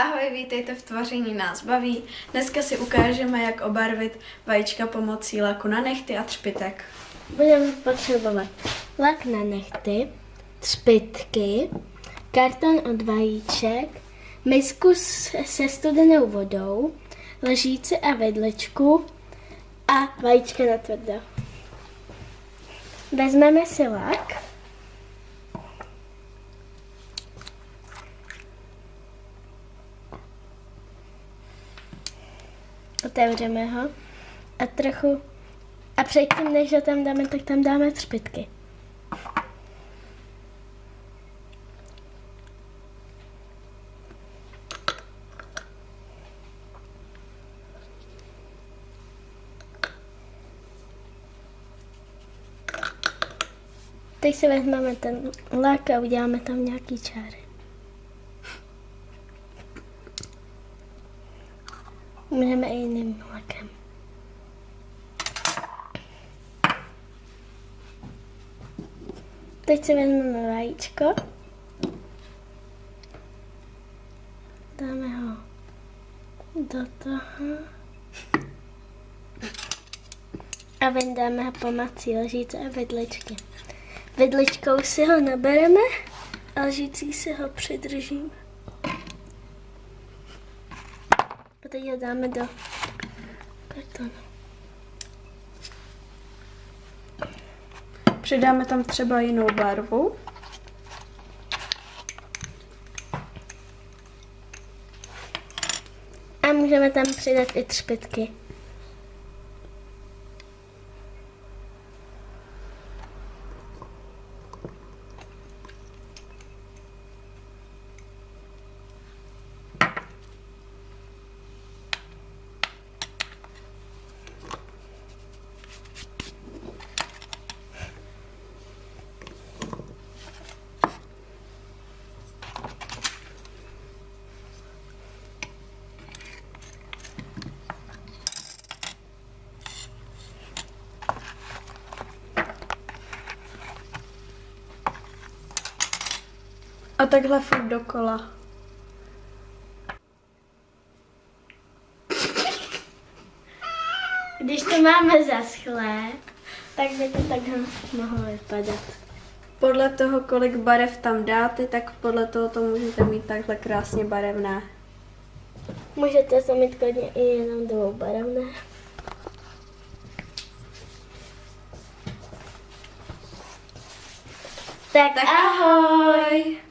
Ahoj, vítejte v Tvoření nás baví. Dneska si ukážeme, jak obarvit vajíčka pomocí laku na nechty a třpitek. Budeme potřebovat lak na nechty, třpitky, karton od vajíček, misku se studenou vodou, lžíci a vedlečku a vajíčka na tvrdo. Vezmeme si lak. Otevřeme ho a trochu a předtím, než ho tam dáme, tak tam dáme třpitky. Teď si vezmeme ten lak a uděláme tam nějaký čáry. Můžeme i jiným lakem. Teď si vezmeme vajíčko. Dáme ho do toho. A vyndáme ho pomocí lžíce a vidličky. Vidličkou si ho nabereme a lžící si ho přidržíme. Teď ho dáme do kartonu. Přidáme tam třeba jinou barvu. A můžeme tam přidat i třpitky. A takhle furt dokola. Když to máme zaschlé, tak by to takhle mohlo vypadat. Podle toho, kolik barev tam dáte, tak podle toho to můžete mít takhle krásně barevné. Můžete to mít klidně i jenom dvoubarevné. Tak, Tak ahoj!